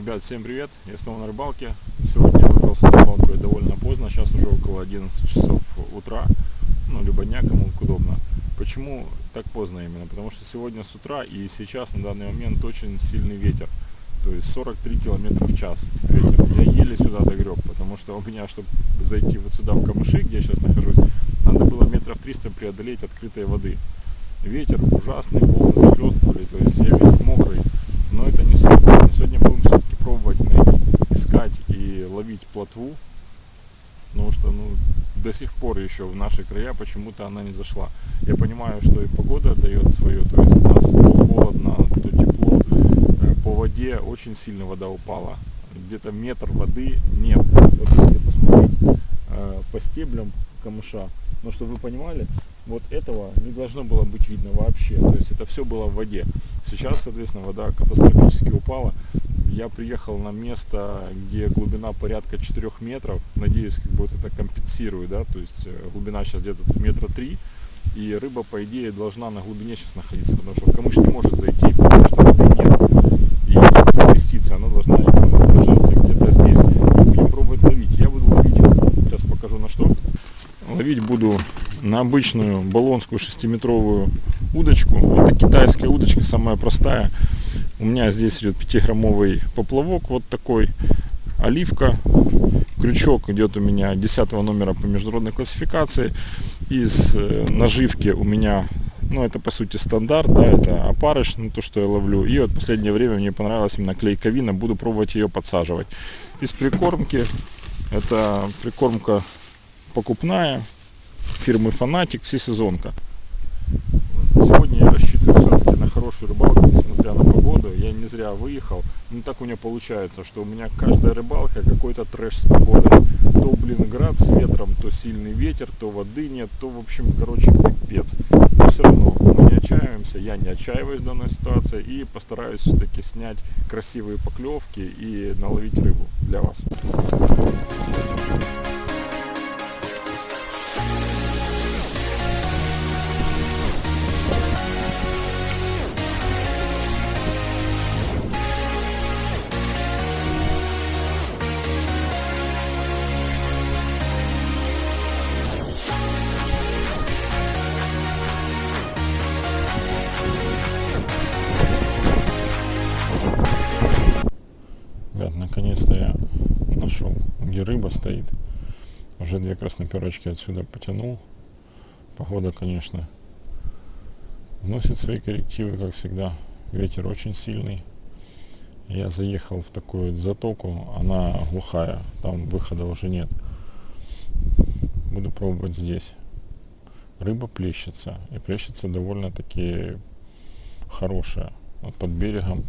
Ребят, всем привет! Я снова на рыбалке. Сегодня выбрался на рыбалку довольно поздно, сейчас уже около 11 часов утра, ну, либо дня, кому удобно. Почему так поздно именно? Потому что сегодня с утра и сейчас на данный момент очень сильный ветер. То есть 43 км в час ветер. Я еле сюда догреб, потому что у меня, чтобы зайти вот сюда в камыши, где я сейчас нахожусь, надо было метров 300 преодолеть открытой воды. Ветер ужасный, волны захлестывали, то есть я весь мокрый. Но это не суть. Сегодня будем все-таки пробовать найти, искать и ловить плотву. Потому что ну, до сих пор еще в наши края почему-то она не зашла. Я понимаю, что и погода дает свое. То есть у нас то холодно, то тепло. Э, по воде очень сильно вода упала. Где-то метр воды нет. Вот если посмотреть э, по стеблям камыша, но чтобы вы понимали, вот этого не должно было быть видно вообще. То есть это все было в воде. Сейчас, соответственно, вода катастрофически упала. Я приехал на место, где глубина порядка 4 метров. Надеюсь, как бы вот это компенсирует, да, то есть э, глубина сейчас где-то метра три. И рыба, по идее, должна на глубине сейчас находиться, потому что в камыш не может зайти, потому что воды нет. И креститься, она должна держаться где-то здесь. Будем пробовать ловить. Я буду ловить, сейчас покажу на что. Ловить буду на обычную баллонскую шестиметровую удочку. Это китайская удочка, самая простая. У меня здесь идет 5-граммовый поплавок, вот такой, оливка. Крючок идет у меня 10 номера по международной классификации. Из э, наживки у меня, ну это по сути стандарт, да, это опарыш, ну то, что я ловлю. И вот последнее время мне понравилась именно клейковина, буду пробовать ее подсаживать. Из прикормки, это прикормка покупная, фирмы Фанатик, всесезонка. Сегодня я рассчитываю все-таки на хорошую рыбалку, несмотря на погоду. Я не зря выехал. Ну так у меня получается, что у меня каждая рыбалка какой-то трэш с погодой. То, блин, град с ветром, то сильный ветер, то воды нет, то, в общем, короче, пипец. Но все равно мы не отчаиваемся, я не отчаиваюсь в данной ситуации и постараюсь все-таки снять красивые поклевки и наловить рыбу для вас. Две красноперочки отсюда потянул. Погода, конечно, вносит свои коррективы, как всегда. Ветер очень сильный. Я заехал в такую затоку, она глухая, там выхода уже нет. Буду пробовать здесь. Рыба плещется, и плещется довольно-таки хорошая. Вот под берегом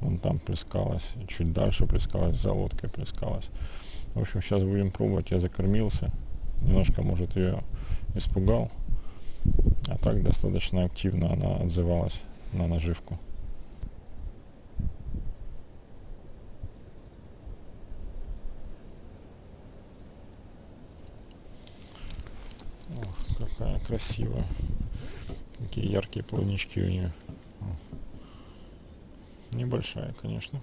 Вон там плескалась, чуть дальше плескалась, за лодкой плескалась. В общем, сейчас будем пробовать. Я закормился. Немножко, может, ее испугал. А так достаточно активно она отзывалась на наживку. Ох, какая красивая. Какие яркие плавнички у нее. Небольшая, конечно.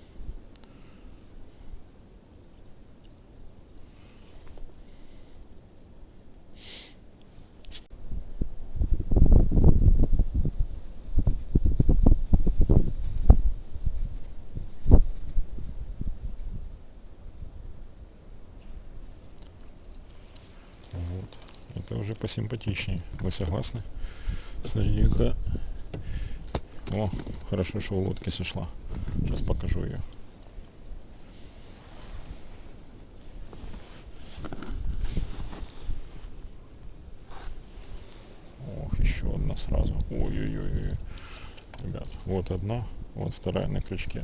Вот. Это уже посимпатичнее. Вы согласны? Смотри-ка. О, хорошо, что у лодки сошла. Сейчас покажу ее. Ох, еще одна сразу. Ой-ой-ой. Ребят, вот одна, вот вторая на крючке.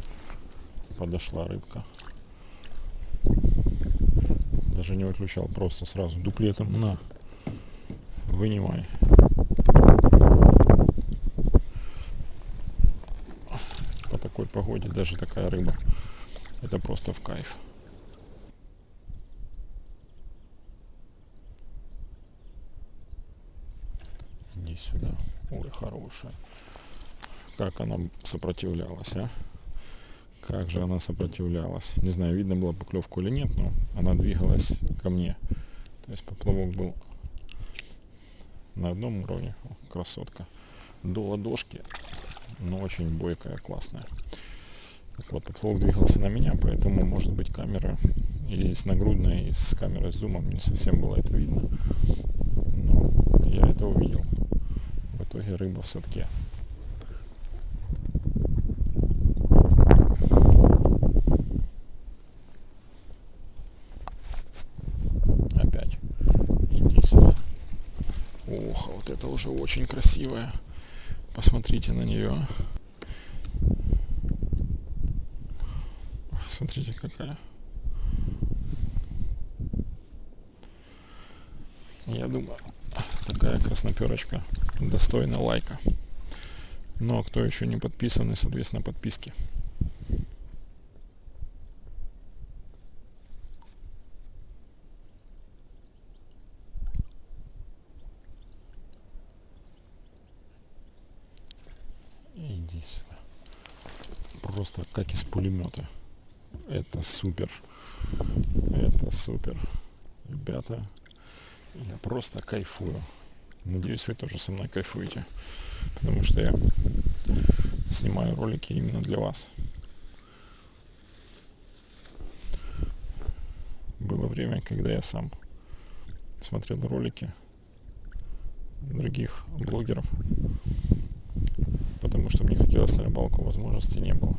Подошла рыбка. Даже не выключал, просто сразу дуплетом на. Вынимай. такой погоде даже такая рыба. Это просто в кайф. Иди сюда. Ой, хорошая. Как она сопротивлялась, а? Как же она сопротивлялась. Не знаю, видно было поклевку или нет, но она двигалась ко мне. То есть поплавок был на одном уровне. О, красотка. До ладошки. Но очень бойкая, классная. Так вот, поплавок двигался на меня, поэтому, может быть, камера и с нагрудной, и с камерой с зумом не совсем было это видно. Но я это увидел. В итоге рыба в садке. Опять. Иди сюда. Ох, а вот это уже очень красивая. Посмотрите на нее. Смотрите, какая. Я думаю, такая красноперочка достойна лайка. Но кто еще не подписан, и, соответственно, подписки. Иди сюда. Просто как из пулемета. Это супер. Это супер. Ребята, я просто кайфую. Надеюсь, вы тоже со мной кайфуете. Потому что я снимаю ролики именно для вас. Было время, когда я сам смотрел ролики других блогеров, потому что мне хотелось на рыбалку, возможности не было.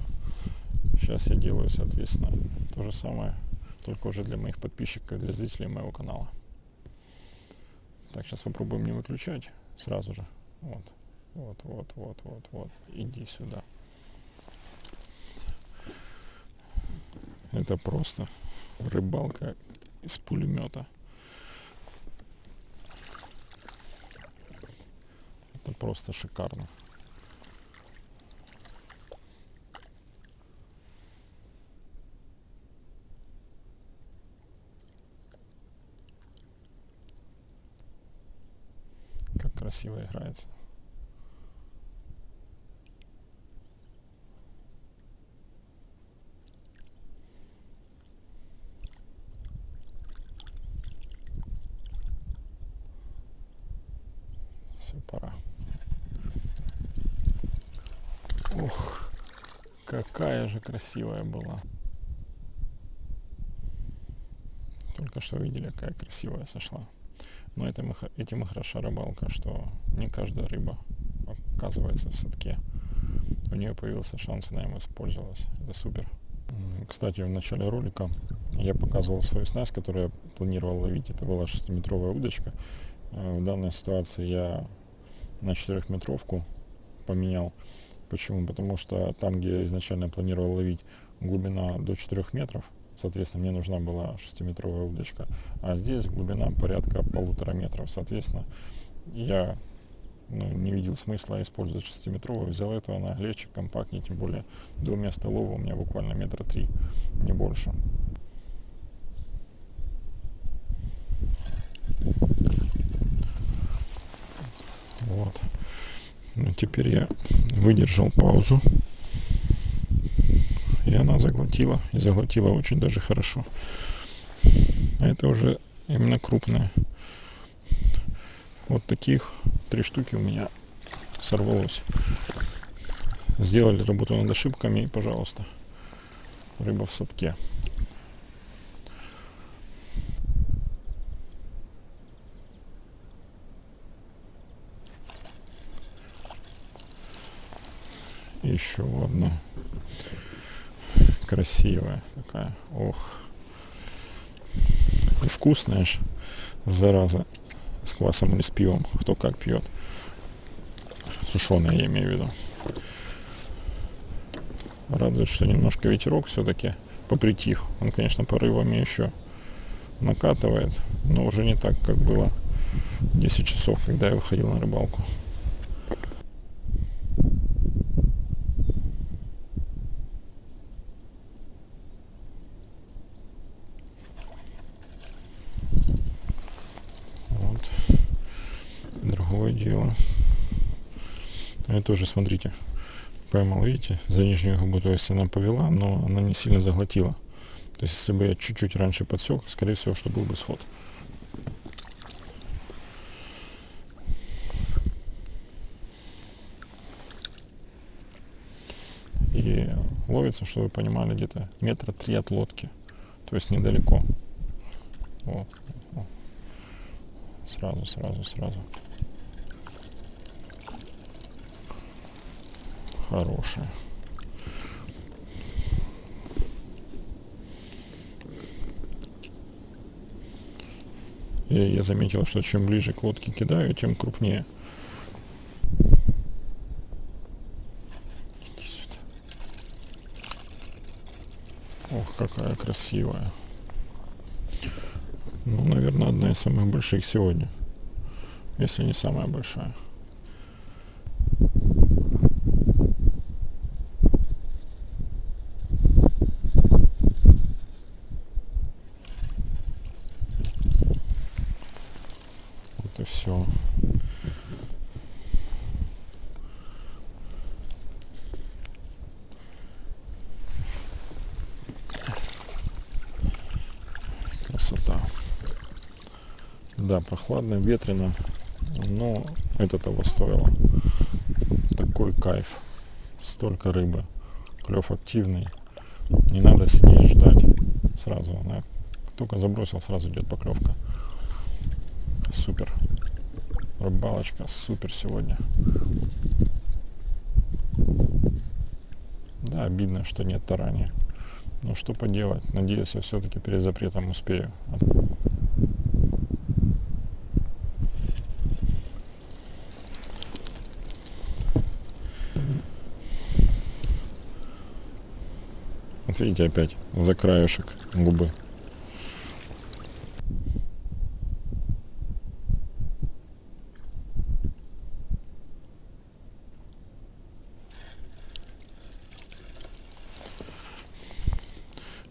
Сейчас я делаю, соответственно, то же самое, только уже для моих подписчиков, для зрителей моего канала. Так, сейчас попробуем не выключать сразу же. Вот, вот, вот, вот, вот, вот. Иди сюда. Это просто рыбалка из пулемета. Это просто шикарно. Красиво играется. Все, пора. Ух, какая же красивая была. Только что видели, какая красивая сошла. Но этим, и этим и хороша рыбалка, что не каждая рыба оказывается в садке. У нее появился шанс, она им воспользовалась. Это супер. Кстати, в начале ролика я показывал свою снасть, которую я планировал ловить. Это была 6-метровая удочка. Э, В данной ситуации я на 4-метровку поменял. Почему? Потому что там, где я изначально планировал ловить, глубина до 4 метров. Соответственно, мне нужна была 6-метровая удочка. А здесь глубина порядка полутора метров. Соответственно, я ну, не видел смысла использовать 6-метровую. Взял эту, она легче, компактнее. Тем более до места лова у меня буквально метра три, не больше. Вот. Ну, теперь я выдержал паузу. И она заглотила. И заглотила очень даже хорошо. А это уже именно крупная. Вот таких три штуки у меня сорвалось. Сделали работу над ошибками и, пожалуйста, рыба в садке. Еще одна красивая такая. Ох. И вкусная ж, зараза. С квасом или с пивом. Кто как пьет. Сушеная я имею в виду. Радует, что немножко ветерок все-таки попритих. Он, конечно, порывами еще накатывает, но уже не так, как было 10 часов, когда я выходил на рыбалку. Вот. Дело. Это тоже, смотрите, поймал, видите, за нижнюю губу, то есть она повела, но она не сильно заглотила. То есть если бы я чуть-чуть раньше подсек, скорее всего, что был бы сход. И ловится, чтобы вы понимали, где-то метра три от лодки. То есть недалеко. Вот. Сразу, сразу, сразу. Хорошая. И я заметил, что чем ближе к лодке кидаю, тем крупнее. Ох, какая красивая. Ну, наверное, одна из самых больших сегодня. Если не самая большая. Вот и все. Красота. Да, прохладно, ветрено, но это того стоило. Такой кайф. Столько рыбы. Клев активный. Не надо сидеть ждать. Сразу она только забросил, сразу идет поклевка. Супер. Рыбалочка супер сегодня. Да, обидно, что нет тарани. Но что поделать. Надеюсь, я все-таки перед запретом успею. Видите опять за краешек губы.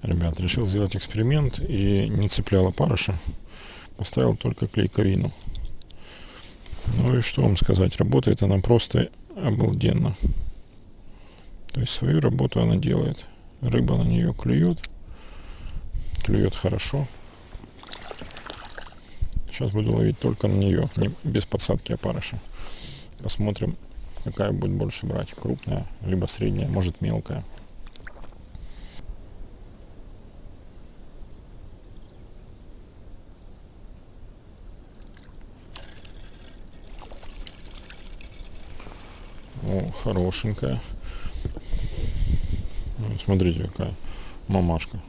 Ребят, решил сделать эксперимент и не цеплял опарыша. Поставил только клейковину. Ну и что вам сказать, работает она просто обалденно. То есть свою работу она делает. Рыба на нее клюет. Клюет хорошо. Сейчас буду ловить только на нее, не, без подсадки опарыша. Посмотрим, какая будет больше брать. Крупная, либо средняя, может мелкая. О, хорошенькая. Смотрите, какая мамашка.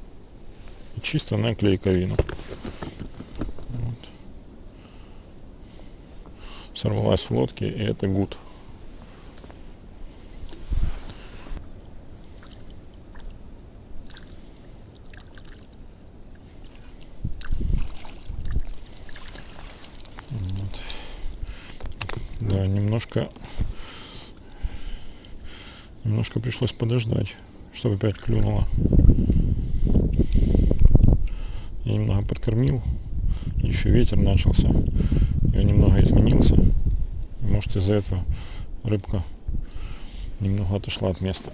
Чисто на клейковину. Вот. Сорвалась в лодке, и это гуд. Да, немножко немножко пришлось подождать чтобы опять клюнуло. Я немного подкормил. Еще ветер начался. Я немного изменился. Может из-за этого рыбка немного отошла от места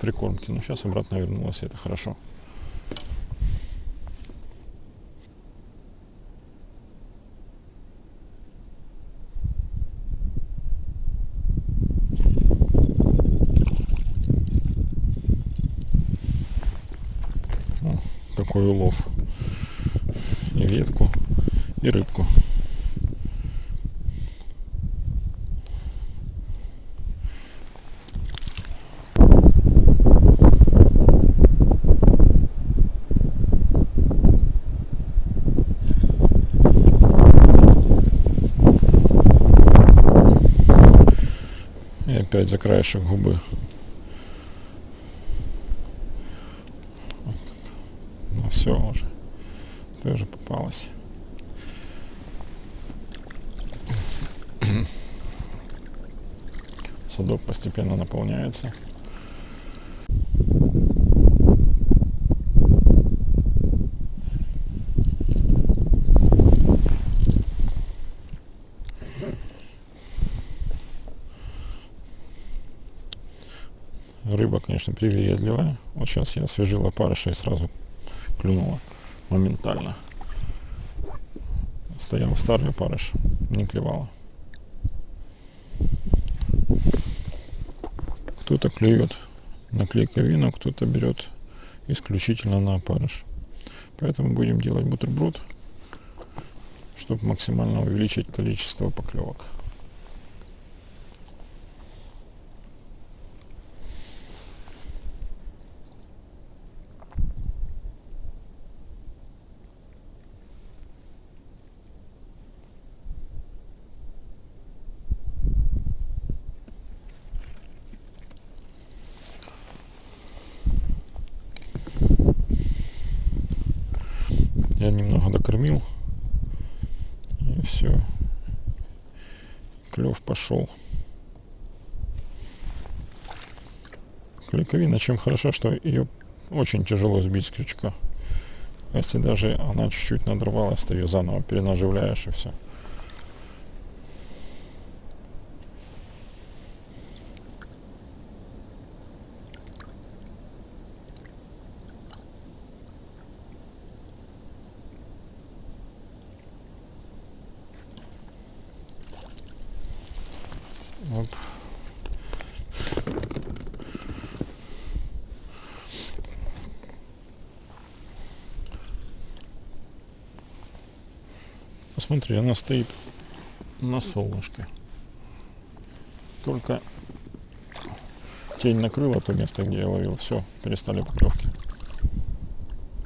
прикормки. Но сейчас обратно вернулась, это хорошо. Такой улов. И ветку, и рыбку. Опять за краешек губы все уже. Тоже попалась. Садок постепенно наполняется. рыба, конечно, привередливая. Вот сейчас я освежил опарыша и сразу клюнула моментально. Стоял старый опарыш, не клевала. Кто-то клюет на клейковину, кто-то берет исключительно на опарыш. Поэтому будем делать бутерброд, чтобы максимально увеличить количество поклевок. Я немного докормил. И все. Клев пошел. Клейковина чем хорошо, что ее очень тяжело сбить с крючка. Если даже она чуть-чуть надорвалась, ты ее заново перенаживляешь и все. Оп. Посмотри, она стоит на солнышке. Только тень накрыла то место, где я ловил. Все, перестали поклевки.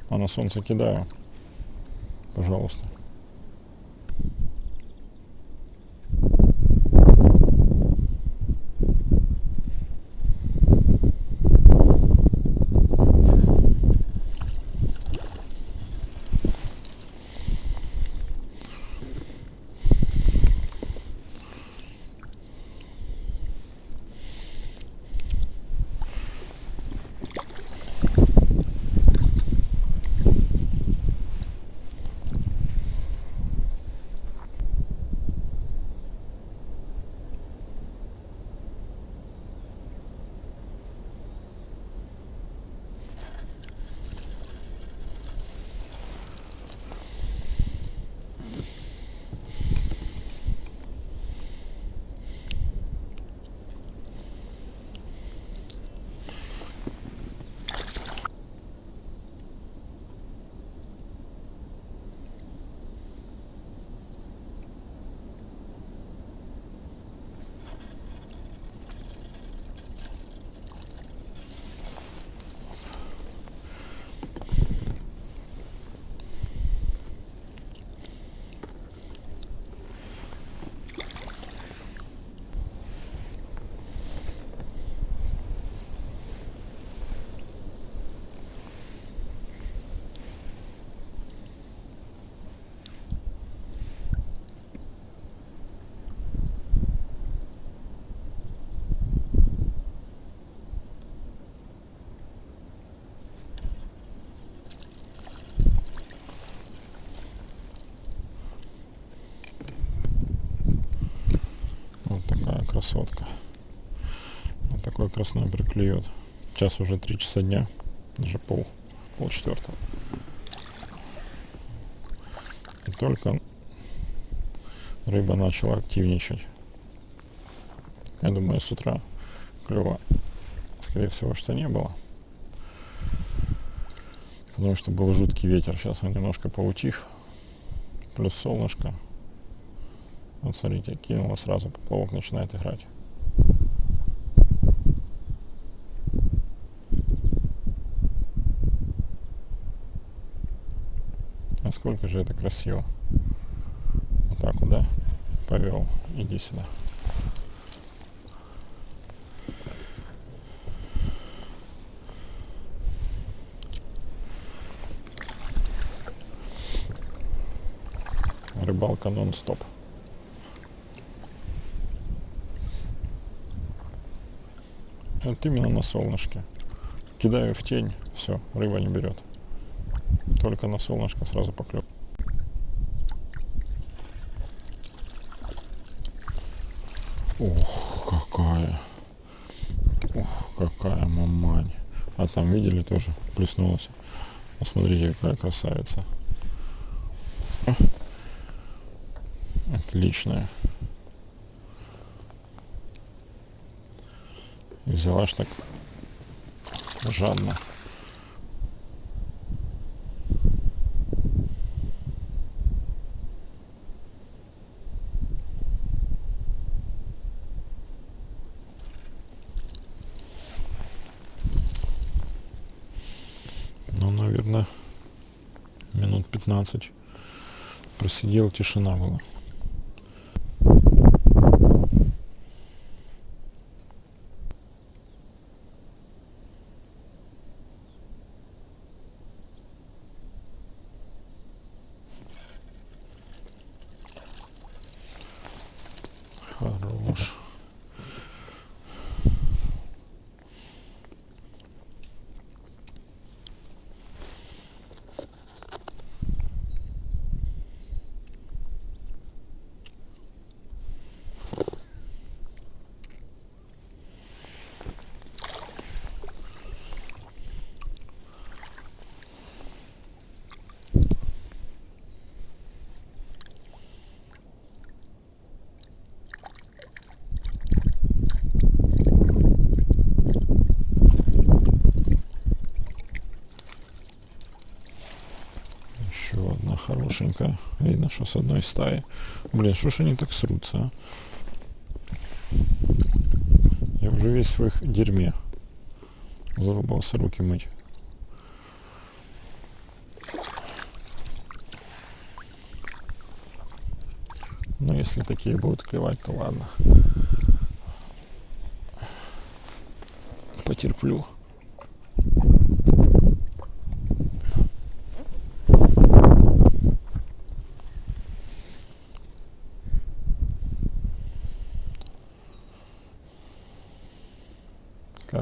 А на солнце кидаю. Пожалуйста. Красотка. Вот такой красной приклюет. Сейчас уже 3 часа дня, даже пол, пол четвертого. И только рыба начала активничать. Я думаю, с утра клева, скорее всего, что не было. Потому что был жуткий ветер. Сейчас он немножко поутих. Плюс солнышко. Вот смотрите, кинула сразу, поплавок начинает играть. А сколько же это красиво. Вот так вот, да? Повел. Иди сюда. Рыбалка нон-стоп. Вот именно на солнышке. Кидаю в тень, все, рыба не берет. Только на солнышко сразу поклев. Ох, какая. Ох, какая мамань. А там видели тоже плеснулась. Посмотрите, какая красавица. Отличная. Взяла ж так жадно. Ну, наверное, минут 15 просидел, тишина была. Хорош. Еще одна хорошенькая. Видно, что с одной стаи. Блин, что ж они так срутся, а? Я уже весь в их дерьме. Зарубался руки мыть. Но если такие будут клевать, то ладно. Потерплю.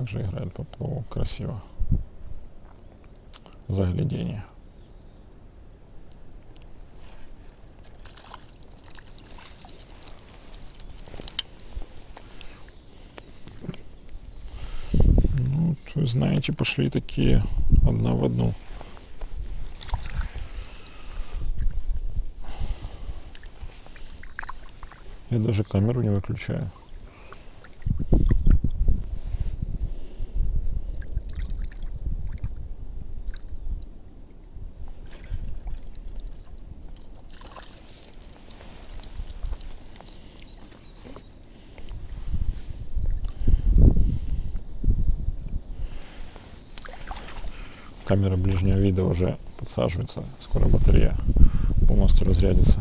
Как же играет поплавок красиво. Заглядение. Ну, вы знаете, пошли такие одна в одну. Я даже камеру не выключаю. Камера ближнего вида уже подсаживается. Скоро батарея полностью разрядится.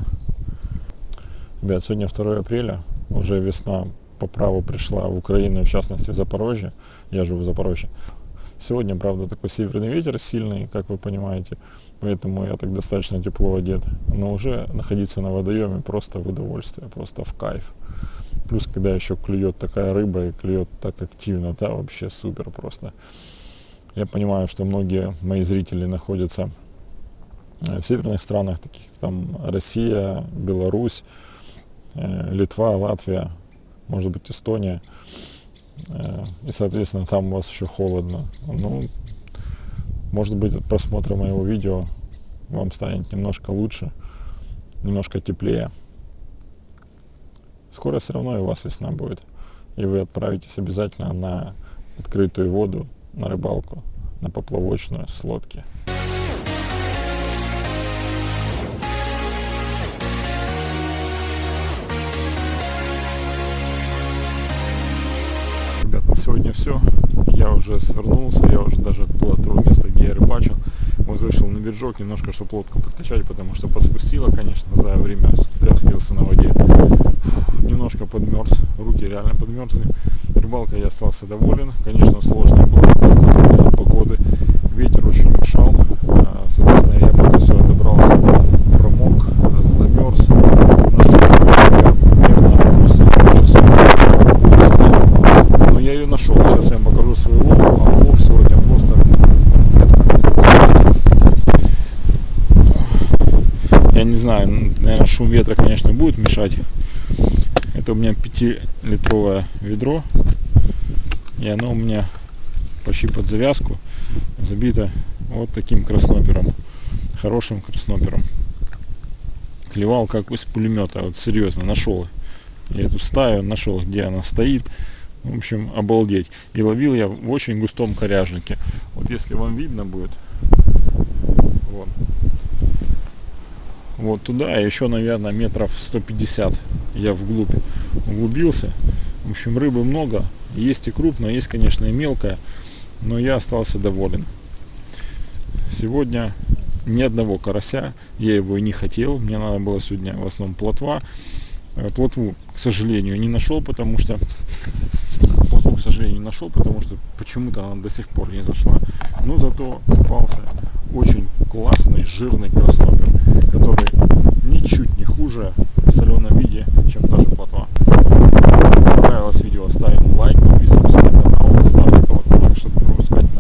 Ребят, сегодня 2 апреля. Уже весна по праву пришла в Украину, в частности в Запорожье. Я живу в Запорожье. Сегодня, правда, такой северный ветер сильный, как вы понимаете, поэтому я так достаточно тепло одет. Но уже находиться на водоеме просто в удовольствие, просто в кайф. Плюс, когда еще клюет такая рыба и клюет так активно, да, вообще супер просто. Я понимаю, что многие мои зрители находятся в северных странах, таких там Россия, Беларусь, Литва, Латвия, может быть Эстония. И, соответственно, там у вас еще холодно. Ну, может быть, от просмотра моего видео вам станет немножко лучше, немножко теплее. Скоро все равно и у вас весна будет. И вы отправитесь обязательно на открытую воду, на рыбалку, на поплавочную с лодки. Ребят, на сегодня все. Я уже свернулся, я уже даже отплыл от того места, где я рыбачил. Вот вышел на биржок немножко, чтобы лодку подкачать, потому что подспустило, конечно, за время, находился на воде. Фух, немножко подмерз, руки реально подмерзли. Рыбалкой я остался доволен. Конечно, сложная была рыбалка погоды. Ветер очень мешал. Соответственно, я когда сюда добрался, промок, замерз. Нашел. Но я ее нашел. Сейчас я вам покажу свой улов. А улов сегодня просто я не знаю, наверное, шум ветра, конечно, будет мешать. Это у меня 5-литровое ведро. И оно у меня почти под завязку, забита вот таким краснопером, хорошим краснопером. Клевал как из пулемета, вот серьезно, нашел. Я эту стаю нашел, где она стоит. В общем, обалдеть. И ловил я в очень густом коряжнике. Вот если вам видно будет, вот, вот туда, еще, наверное, метров 150 я вглубь углубился. В общем, рыбы много. Есть и крупная, есть, конечно, и мелкая. Но я остался доволен. Сегодня ни одного карася. Я его и не хотел. Мне надо было сегодня в основном плотва. Э, плотву, к сожалению, не нашел, потому что плотву, к сожалению, не нашел, потому что почему-то она до сих пор не зашла. Но зато попался очень классный жирный краснопер, который ничуть не хуже в соленом виде понравилось видео, ставим лайк, подписываемся на канал, ставьте колокольчик, чтобы не пропускать